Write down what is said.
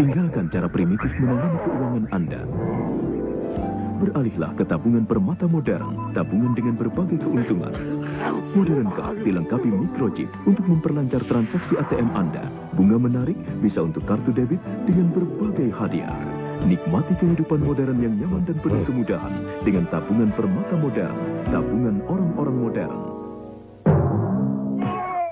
Tinggalkan cara primitif menangani keuangan Anda. Beralihlah ke tabungan permata modern, tabungan dengan berbagai keuntungan. Modern Card dilengkapi microchip untuk memperlancar transaksi ATM Anda. Bunga menarik bisa untuk kartu debit dengan berbagai hadiah. Nikmati kehidupan modern yang nyaman dan penuh kemudahan dengan tabungan permata modern, tabungan orang-orang modern.